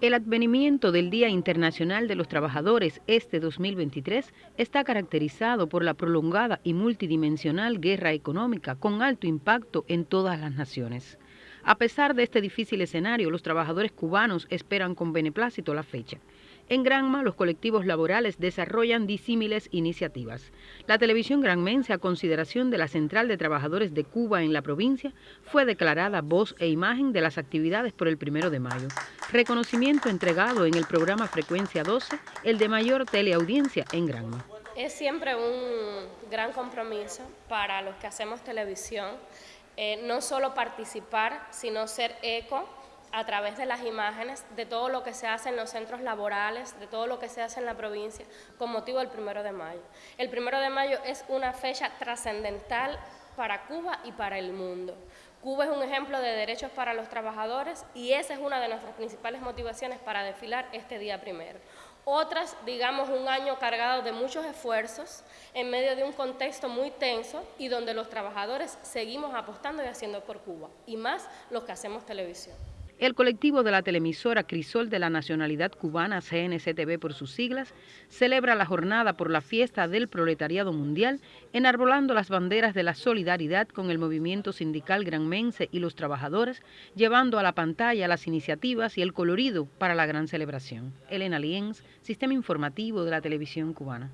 El advenimiento del Día Internacional de los Trabajadores este 2023 está caracterizado por la prolongada y multidimensional guerra económica con alto impacto en todas las naciones. A pesar de este difícil escenario, los trabajadores cubanos esperan con beneplácito la fecha. En Granma, los colectivos laborales desarrollan disímiles iniciativas. La televisión granmense, a consideración de la Central de Trabajadores de Cuba en la provincia, fue declarada voz e imagen de las actividades por el primero de mayo. Reconocimiento entregado en el programa Frecuencia 12, el de mayor teleaudiencia en Granma. Es siempre un gran compromiso para los que hacemos televisión, eh, no solo participar, sino ser eco a través de las imágenes de todo lo que se hace en los centros laborales, de todo lo que se hace en la provincia con motivo del primero de mayo. El primero de mayo es una fecha trascendental para Cuba y para el mundo. Cuba es un ejemplo de derechos para los trabajadores y esa es una de nuestras principales motivaciones para desfilar este día primero. Otras, digamos, un año cargado de muchos esfuerzos en medio de un contexto muy tenso y donde los trabajadores seguimos apostando y haciendo por Cuba, y más los que hacemos televisión. El colectivo de la televisora Crisol de la Nacionalidad Cubana, CNCTV por sus siglas, celebra la jornada por la fiesta del proletariado mundial, enarbolando las banderas de la solidaridad con el movimiento sindical granmense y los trabajadores, llevando a la pantalla las iniciativas y el colorido para la gran celebración. Elena Lienz, Sistema Informativo de la Televisión Cubana.